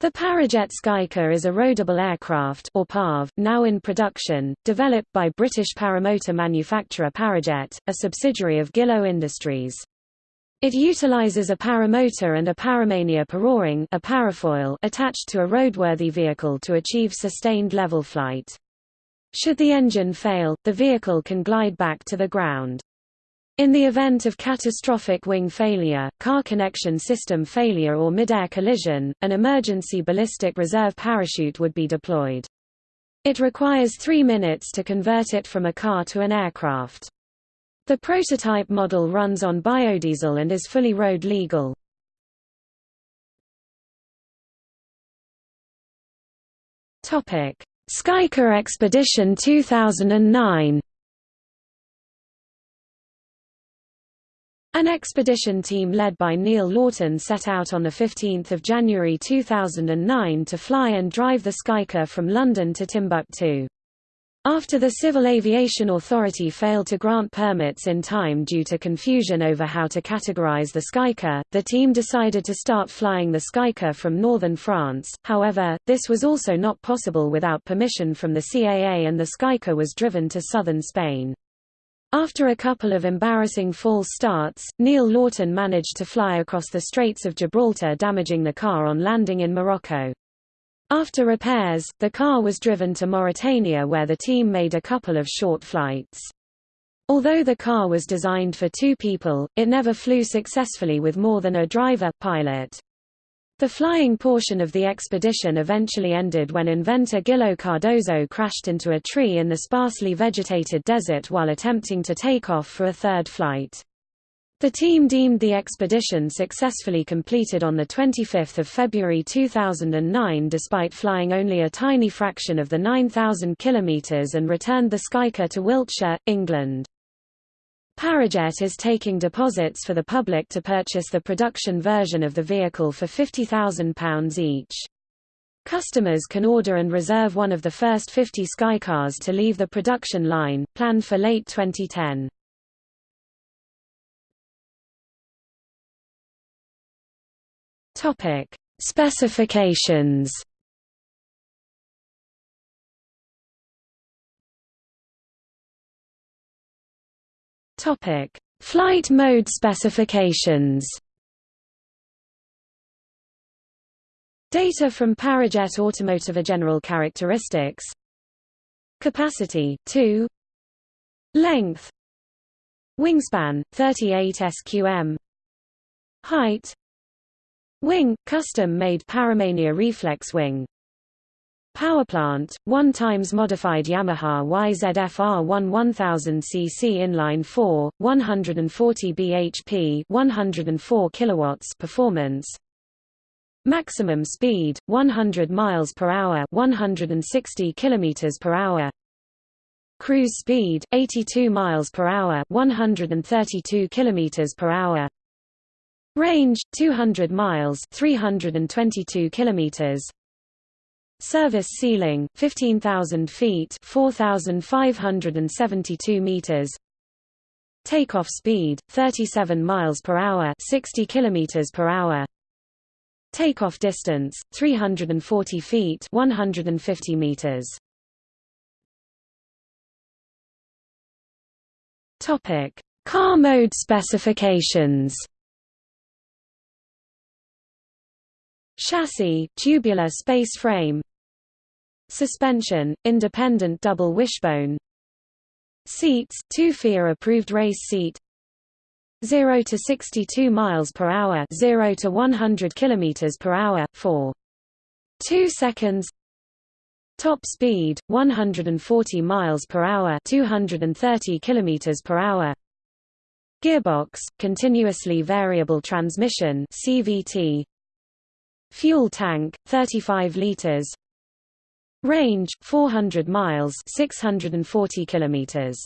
The Parajet Skycar is a roadable aircraft or PAV, now in production, developed by British paramotor manufacturer Parajet, a subsidiary of Gilo Industries. It utilizes a paramotor and a paramania parawing a parafoil attached to a roadworthy vehicle to achieve sustained level flight. Should the engine fail, the vehicle can glide back to the ground. In the event of catastrophic wing failure, car connection system failure or mid-air collision, an emergency ballistic reserve parachute would be deployed. It requires three minutes to convert it from a car to an aircraft. The prototype model runs on biodiesel and is fully road legal. Skycar Expedition 2009 An expedition team led by Neil Laughton set out on 15 January 2009 to fly and drive the Skycar from London to Timbuktu. After the Civil Aviation Authority failed to grant permits in time due to confusion over how to categorize the Skycar, the team decided to start flying the Skycar from northern France, however, this was also not possible without permission from the CAA and the Skycar was driven to southern Spain. After a couple of embarrassing false starts, Neil Laughton managed to fly across the Straits of Gibraltar damaging the car on landing in Morocco. After repairs, the car was driven to Mauritania where the team made a couple of short flights. Although the car was designed for two people, it never flew successfully with more than a driver pilot. The flying portion of the expedition eventually ended when inventor Gilo Cardozo crashed into a tree in the sparsely vegetated desert while attempting to take off for a third flight. The team deemed the expedition successfully completed on 25 February 2009 despite flying only a tiny fraction of the 9,000 kilometers and returned the Skycar to Wiltshire, England. Parajet is taking deposits for the public to purchase the production version of the vehicle for £50,000 each. Customers can order and reserve one of the first 50 Skycars to leave the production line, planned for late 2010. Topic: Specifications. Topic: Flight mode specifications. Data from Parajet Automotive General characteristics. Capacity 2 Length. Wingspan 38 sqm Height. Wing custom-made Paramania reflex wing Powerplant, 1 times modified Yamaha YZF-R1 1000cc inline 4, 140 bhp 104 kilowatts performance. Maximum speed 100 miles per hour 160 kilometers per hour. Cruise speed 82 miles per hour 132 kilometers per hour. Range 200 miles 322 kilometers Service ceiling 15,000 feet 4,572 meters. Takeoff speed 37 miles per hour 60 kilometers per hour. Takeoff distance 340 feet 150 meters. Topic Car mode specifications. Chassis tubular space frame Suspension, independent double wishbone. Seats, two FIA approved race seat. 0 to 62 miles per hour 0 to 100 kilometers per hour, for 2 seconds. Top speed 140 miles per hour 230 kilometers per hour. Gearbox continuously variable transmission CVT Fuel tank 35 liters Range 400 miles 640 kilometers